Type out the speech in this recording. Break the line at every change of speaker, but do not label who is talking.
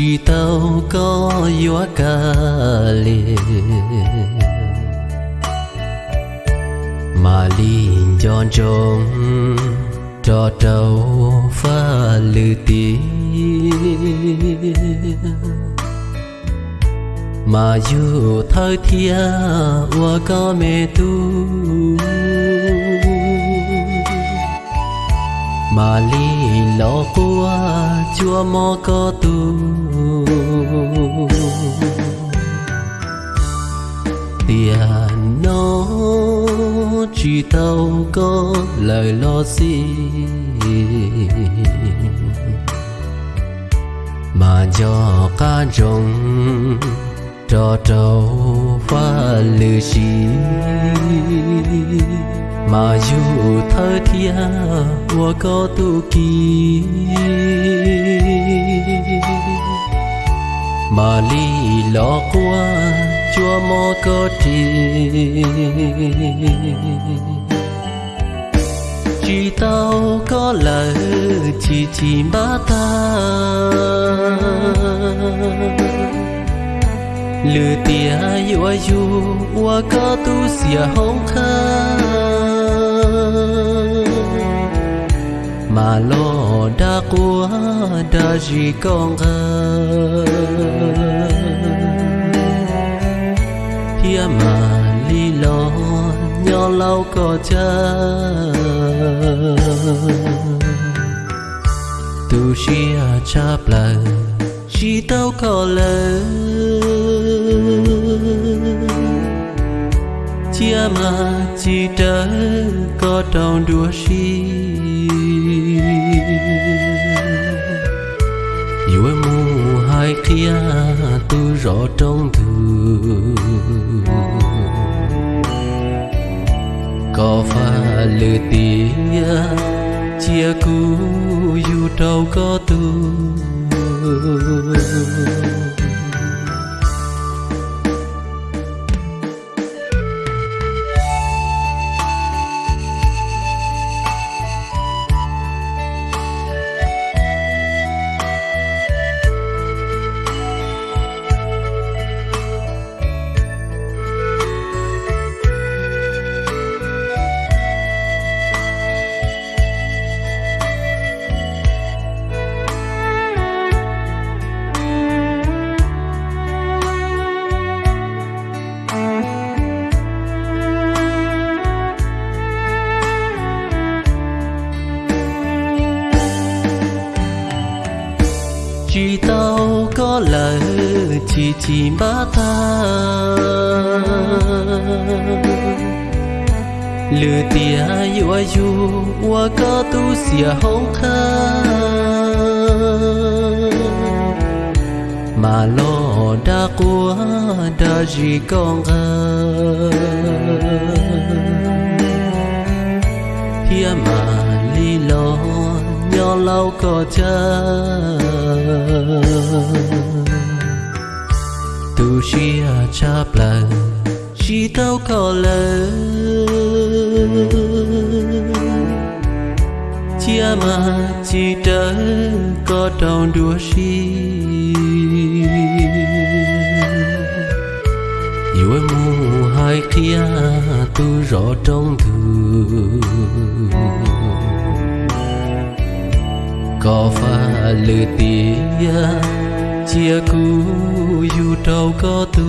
chỉ tao có yếu ca lệ mà linh chọn trông cho trâu pha lư tiếng. Mà dù thời thia qua có mẹ tu. Mà li lo qua chúa mò có tu. Tiền nó chỉ tao có lời lo gì mà cho ca rồng cho trâu pha lư xí mà dù thơ thia qua có tu kỳ. Mà ly lo qua chúa mò có trì chỉ tao có lời, chỉ chỉ ba ta. Lừa tia yêu yêu wa có tu xia hông khá mà lo đã qua đã gì con ngờ phía mà li lo nhỏ lâu có cha tu chia à cha lời chỉ tao có lỡ chia mà chỉ trở có trong đua si ai kia tu rõ trong thư có pha lừa tia chia cũ dù trâu có tu chỉ tao có lời chỉ chỉ ba ta. Lừa tia yêu yêu, qua có tu xìa hông kha mà lo đã qua, đã gì con ngờ phía mà li lo, nhỏ lâu có cha tu xưa cha lời chỉ tao có lời chia mà chỉ trở có trong đua si yêu em mu hai kia tu rõ trong thư có pha lửa tia chia cũ dù trâu có tu